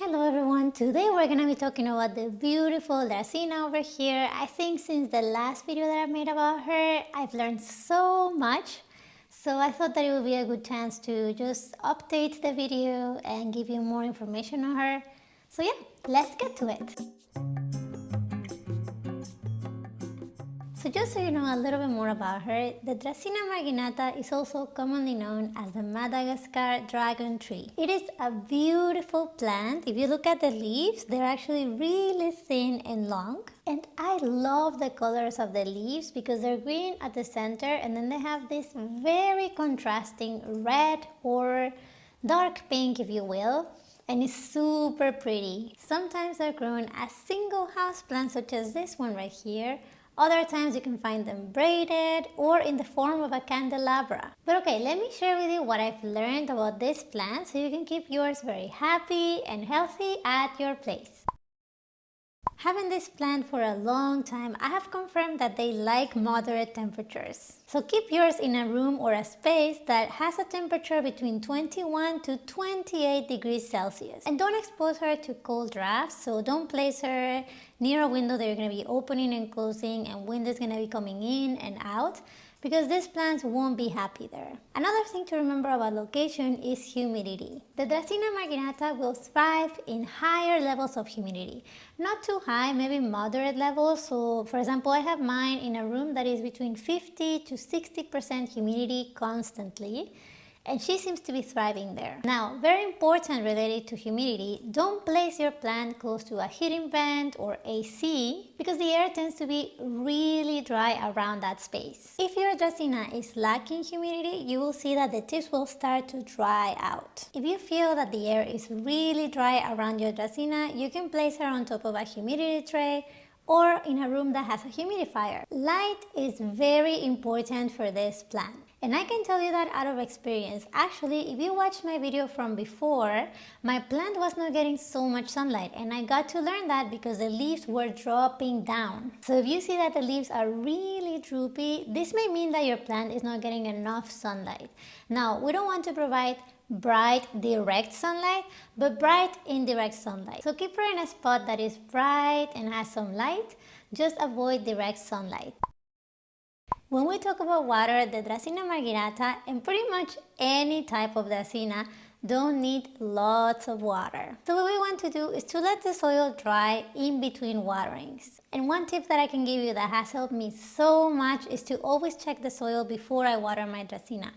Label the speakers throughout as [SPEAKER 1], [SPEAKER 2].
[SPEAKER 1] Hello everyone, today we're to be talking about the beautiful Dracaena over here. I think since the last video that I made about her, I've learned so much. So I thought that it would be a good chance to just update the video and give you more information on her. So yeah, let's get to it. So just so you know a little bit more about her, the Dracaena marginata is also commonly known as the Madagascar dragon tree. It is a beautiful plant. If you look at the leaves, they're actually really thin and long. And I love the colors of the leaves because they're green at the center and then they have this very contrasting red or dark pink if you will and it's super pretty. Sometimes they're grown as single house plants such as this one right here other times you can find them braided or in the form of a candelabra. But okay, let me share with you what I've learned about this plant so you can keep yours very happy and healthy at your place. Having this plant for a long time, I have confirmed that they like moderate temperatures. So keep yours in a room or a space that has a temperature between 21 to 28 degrees Celsius. And don't expose her to cold drafts, so don't place her near a window that you're going to be opening and closing and wind is going to be coming in and out because these plants won't be happy there. Another thing to remember about location is humidity. The Dracaena marginata will thrive in higher levels of humidity. Not too high, maybe moderate levels. So for example, I have mine in a room that is between 50 to 60% humidity constantly and she seems to be thriving there. Now, very important related to humidity, don't place your plant close to a heating vent or AC because the air tends to be really dry around that space. If your Dracaena is lacking humidity, you will see that the tips will start to dry out. If you feel that the air is really dry around your Dracaena, you can place her on top of a humidity tray or in a room that has a humidifier. Light is very important for this plant. And I can tell you that out of experience. Actually, if you watched my video from before, my plant was not getting so much sunlight and I got to learn that because the leaves were dropping down. So if you see that the leaves are really droopy, this may mean that your plant is not getting enough sunlight. Now, we don't want to provide bright direct sunlight but bright indirect sunlight so keep her in a spot that is bright and has some light just avoid direct sunlight when we talk about water, the Dracaena marginata and pretty much any type of Dracaena don't need lots of water. So what we want to do is to let the soil dry in between waterings. And one tip that I can give you that has helped me so much is to always check the soil before I water my Dracaena.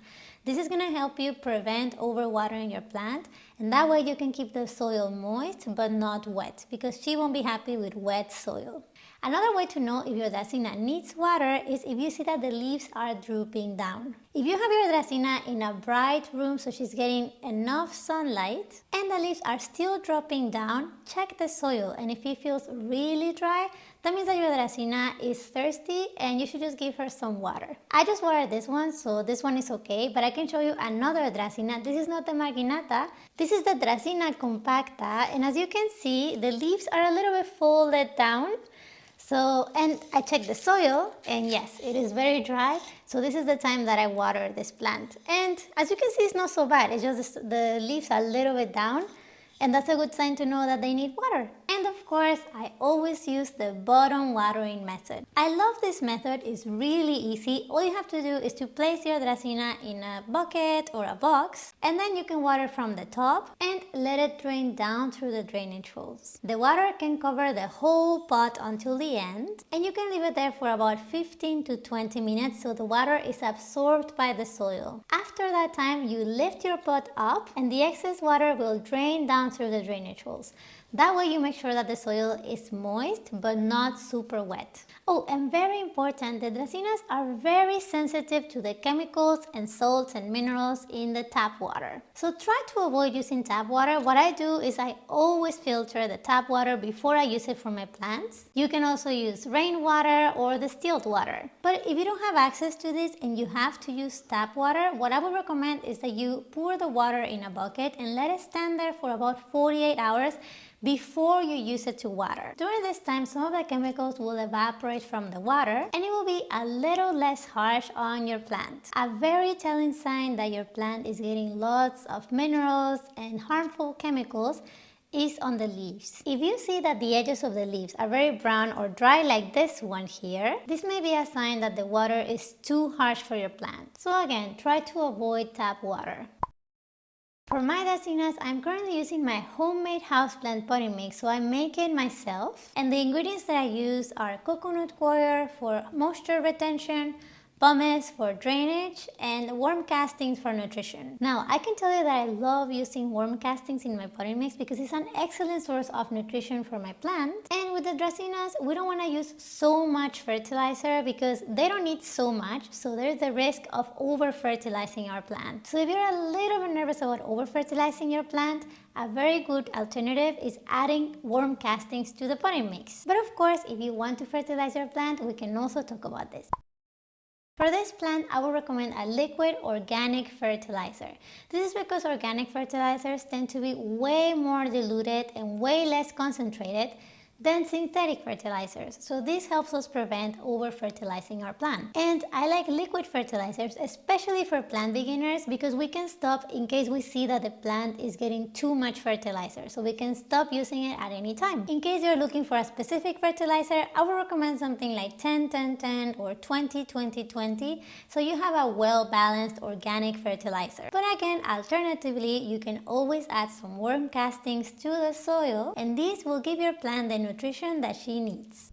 [SPEAKER 1] This is going to help you prevent overwatering your plant and that way you can keep the soil moist but not wet because she won't be happy with wet soil. Another way to know if your Dracaena needs water is if you see that the leaves are drooping down. If you have your Dracaena in a bright room so she's getting enough sunlight and the leaves are still dropping down, check the soil and if it feels really dry, that means that your Dracaena is thirsty and you should just give her some water. I just watered this one, so this one is okay, but I can show you another Dracaena. This is not the Marginata, this is the Dracaena compacta and as you can see, the leaves are a little bit folded down so, and I checked the soil and yes, it is very dry. So this is the time that I water this plant. And as you can see, it's not so bad. It's just the leaves are a little bit down and that's a good sign to know that they need water. Course, I always use the bottom watering method. I love this method, it's really easy. All you have to do is to place your Dracaena in a bucket or a box and then you can water from the top and let it drain down through the drainage holes. The water can cover the whole pot until the end and you can leave it there for about 15 to 20 minutes so the water is absorbed by the soil. After that time, you lift your pot up and the excess water will drain down through the drainage holes. That way you make sure that the soil is moist but not super wet. Oh, and very important, the dracaenas are very sensitive to the chemicals and salts and minerals in the tap water. So try to avoid using tap water. What I do is I always filter the tap water before I use it for my plants. You can also use rainwater or distilled water. But if you don't have access to this and you have to use tap water, what I would recommend is that you pour the water in a bucket and let it stand there for about 48 hours before you use it to water. During this time, some of the chemicals will evaporate from the water and it will be a little less harsh on your plant. A very telling sign that your plant is getting lots of minerals and harmful chemicals is on the leaves. If you see that the edges of the leaves are very brown or dry like this one here, this may be a sign that the water is too harsh for your plant. So again, try to avoid tap water. For my dracaenas, I'm currently using my homemade houseplant potting mix, so I make it myself. And the ingredients that I use are coconut coir for moisture retention, pumice for drainage, and worm castings for nutrition. Now, I can tell you that I love using worm castings in my potting mix because it's an excellent source of nutrition for my plant. And with the dracaenas, we don't want to use so much fertilizer because they don't need so much, so there's the risk of over-fertilizing our plant. So if you're a little bit nervous about over-fertilizing your plant, a very good alternative is adding worm castings to the potting mix. But of course, if you want to fertilize your plant, we can also talk about this. For this plant, I would recommend a liquid organic fertilizer. This is because organic fertilizers tend to be way more diluted and way less concentrated than synthetic fertilizers. So this helps us prevent over-fertilizing our plant. And I like liquid fertilizers, especially for plant beginners because we can stop in case we see that the plant is getting too much fertilizer. So we can stop using it at any time. In case you're looking for a specific fertilizer, I would recommend something like 10-10-10 or 20-20-20 so you have a well-balanced organic fertilizer. But again, alternatively, you can always add some worm castings to the soil and this will give your plant the nutrition that she needs.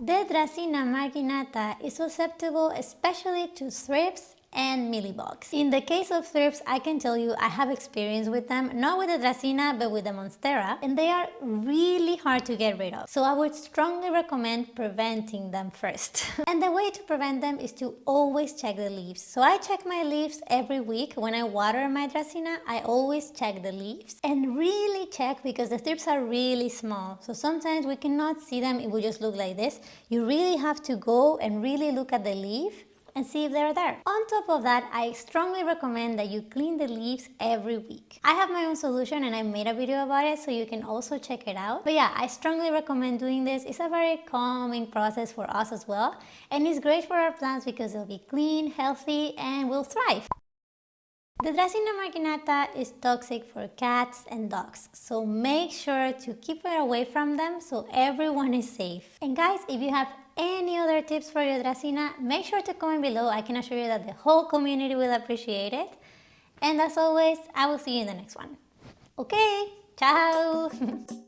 [SPEAKER 1] The Dracaena marginata is susceptible especially to thrips and mealybugs. In the case of thrips, I can tell you I have experience with them, not with the Dracaena, but with the Monstera, and they are really hard to get rid of. So I would strongly recommend preventing them first. and the way to prevent them is to always check the leaves. So I check my leaves every week. When I water my Dracaena, I always check the leaves and really check because the thrips are really small. So sometimes we cannot see them it we just look like this. You really have to go and really look at the leaf and see if they're there. On top of that, I strongly recommend that you clean the leaves every week. I have my own solution and I made a video about it so you can also check it out. But yeah, I strongly recommend doing this. It's a very calming process for us as well and it's great for our plants because they'll be clean, healthy and will thrive. The Dracaena marginata is toxic for cats and dogs, so make sure to keep it away from them so everyone is safe. And guys, if you have any other tips for your Dracaena, make sure to comment below. I can assure you that the whole community will appreciate it. And as always, I will see you in the next one. Okay, ciao!